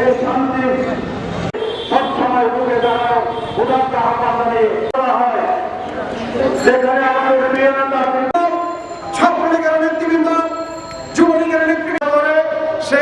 এই শান্তি। সবসময় রুখে দাঁড়ানো উদাত্ত আহ্বান জানিয়ে হয় সেখানে আমাদের ছাত্রলীগের নেতৃবৃন্দ, যুবলীগের নেতৃবৃন্দ সে